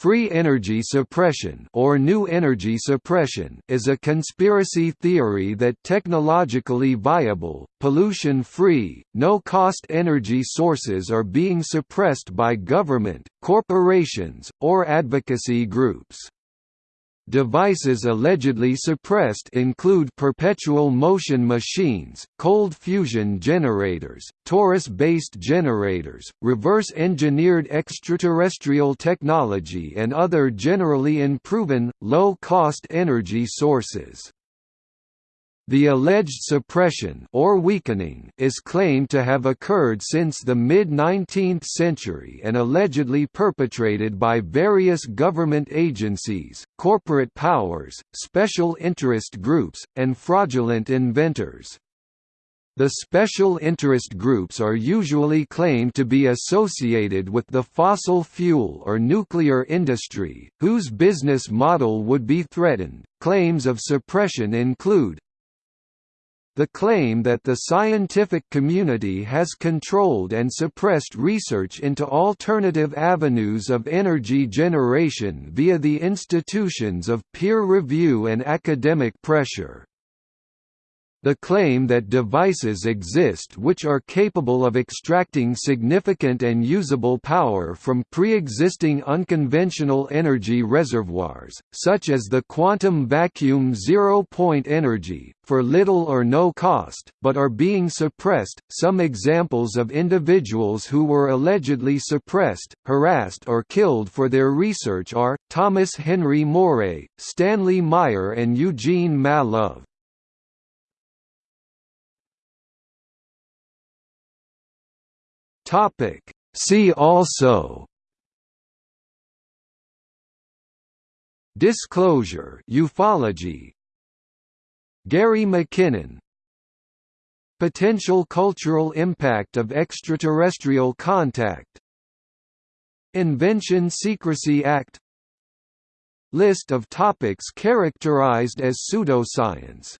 Free energy suppression or new energy suppression is a conspiracy theory that technologically viable, pollution-free, no-cost energy sources are being suppressed by government, corporations, or advocacy groups. Devices allegedly suppressed include perpetual motion machines, cold fusion generators, torus-based generators, reverse-engineered extraterrestrial technology and other generally unproven, low-cost energy sources. The alleged suppression or weakening is claimed to have occurred since the mid-19th century and allegedly perpetrated by various government agencies, corporate powers, special interest groups, and fraudulent inventors. The special interest groups are usually claimed to be associated with the fossil fuel or nuclear industry, whose business model would be threatened. Claims of suppression include the claim that the scientific community has controlled and suppressed research into alternative avenues of energy generation via the institutions of peer review and academic pressure. The claim that devices exist which are capable of extracting significant and usable power from pre-existing unconventional energy reservoirs, such as the quantum vacuum zero-point energy, for little or no cost, but are being suppressed. Some examples of individuals who were allegedly suppressed, harassed or killed for their research are, Thomas Henry Moray, Stanley Meyer and Eugene Mallove. Topic. See also Disclosure ufology Gary McKinnon Potential cultural impact of extraterrestrial contact Invention Secrecy Act List of topics characterized as pseudoscience